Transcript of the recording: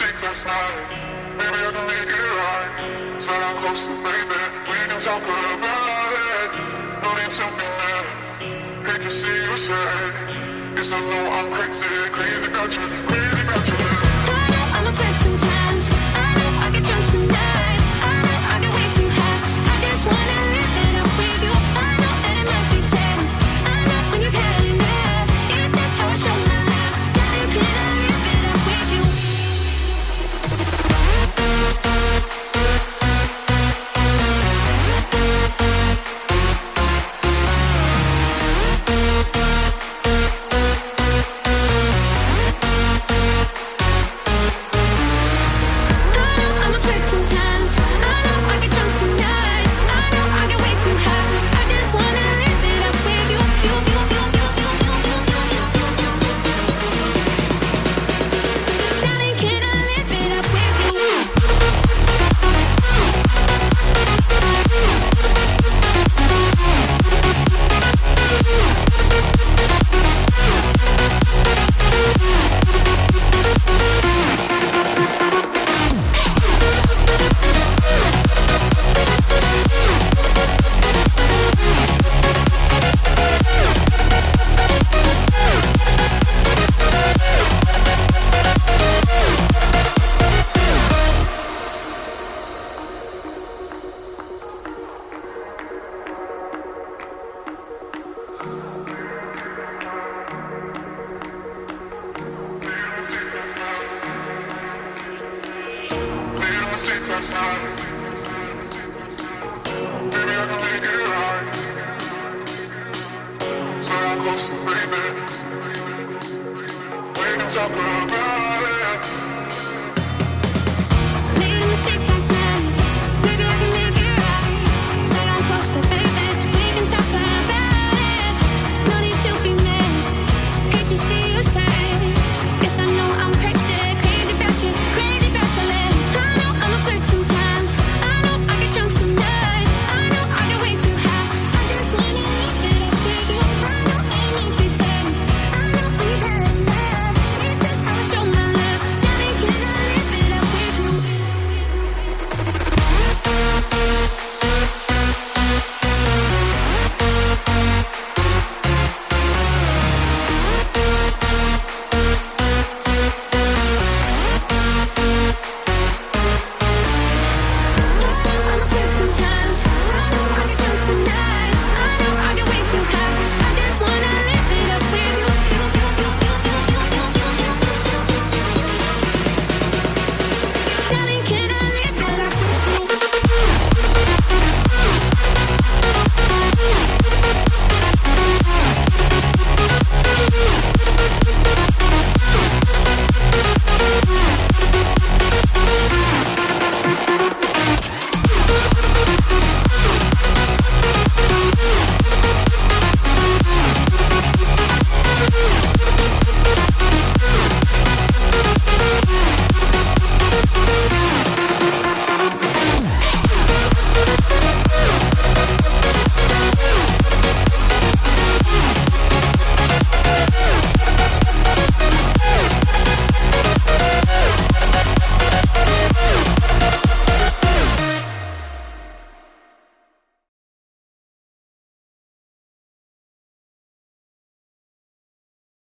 last night. Maybe I can make it right. Sit down closer, baby. We can talk about it. No need to be mad. Hate to see you sad. Yes, I know I'm crazy, crazy about you, crazy Secret of silence. Maybe I can make it right. So I'm close to baby. Waiting to talk about.